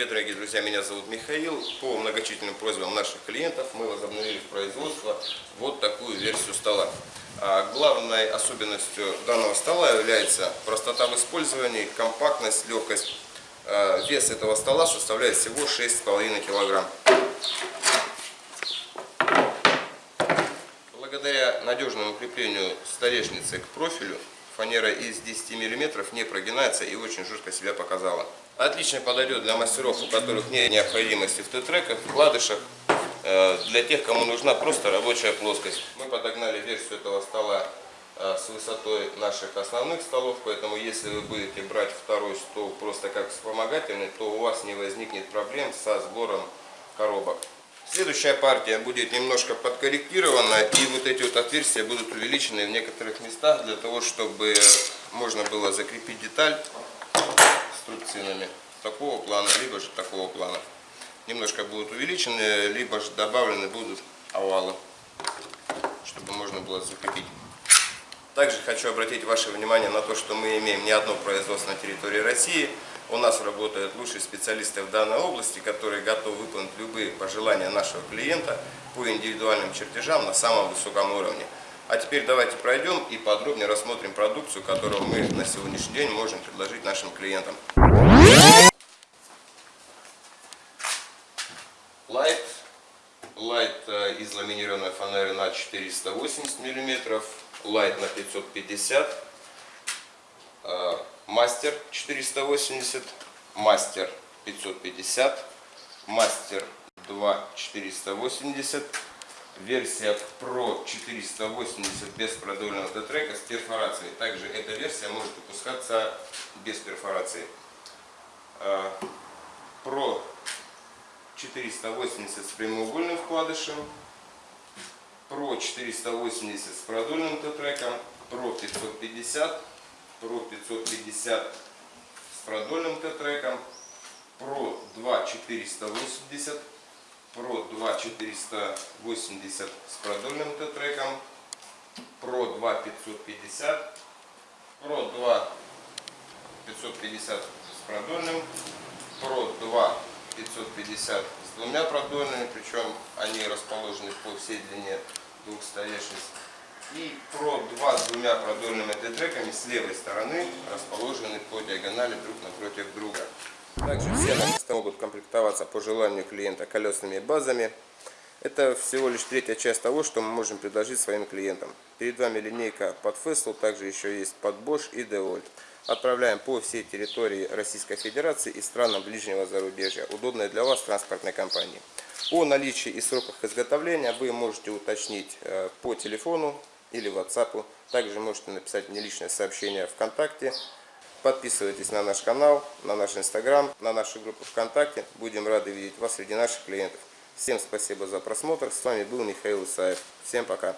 привет, дорогие друзья, меня зовут Михаил. По многочисленным просьбам наших клиентов мы возобновили в производство вот такую версию стола. А главной особенностью данного стола является простота в использовании, компактность, легкость. А, вес этого стола составляет всего 6,5 килограмм. Благодаря надежному креплению столешницы к профилю фанера из 10 мм не прогинается и очень жестко себя показала. Отлично подойдет для мастеров, у которых нет необходимости в Т-треках, вкладышах, э, для тех, кому нужна просто рабочая плоскость. Мы подогнали версию этого стола э, с высотой наших основных столов, поэтому если вы будете брать второй стол просто как вспомогательный, то у вас не возникнет проблем со сбором коробок. Следующая партия будет немножко подкорректирована, и вот эти вот отверстия будут увеличены в некоторых местах, для того, чтобы можно было закрепить деталь струбцинами такого плана, либо же такого плана. Немножко будут увеличены, либо же добавлены будут овалы, чтобы можно было закрепить. Также хочу обратить ваше внимание на то, что мы имеем не одно производство на территории России. У нас работают лучшие специалисты в данной области, которые готовы выполнить любые пожелания нашего клиента по индивидуальным чертежам на самом высоком уровне. А теперь давайте пройдем и подробнее рассмотрим продукцию, которую мы на сегодняшний день можем предложить нашим клиентам. Light. Light э, из ламинированной фанеры на 480 мм, Light на 550 Мастер 480, Мастер 550, Мастер 2 480 версия Pro 480 без продольного Т-трека с перфорацией. Также эта версия может выпускаться без перфорации. Pro 480 с прямоугольным вкладышем, Pro 480 с продольным Т-треком, Pro 550, Pro 550 с продольным Т-треком, Pro 2 480 Pro 2 480 с продольным Т-треком, Pro 2 550, Pro 2 550 с продольным, Pro 2 550 с двумя продольными, причем они расположены по всей длине двух столешниц. И Pro 2 с двумя продольными Т-треками с левой стороны расположены по диагонали друг напротив друга. Также все места могут комплектоваться по желанию клиента колесными базами. Это всего лишь третья часть того, что мы можем предложить своим клиентам. Перед вами линейка под Fessel, также еще есть под Bosch и DeWalt. Отправляем по всей территории Российской Федерации и странам ближнего зарубежья, удобной для вас транспортной компании. О наличии и сроках изготовления вы можете уточнить э, по телефону или WhatsApp. Также можете написать мне личное сообщение ВКонтакте Подписывайтесь на наш канал, на наш инстаграм, на нашу группу ВКонтакте. Будем рады видеть вас среди наших клиентов. Всем спасибо за просмотр. С вами был Михаил Исаев. Всем пока.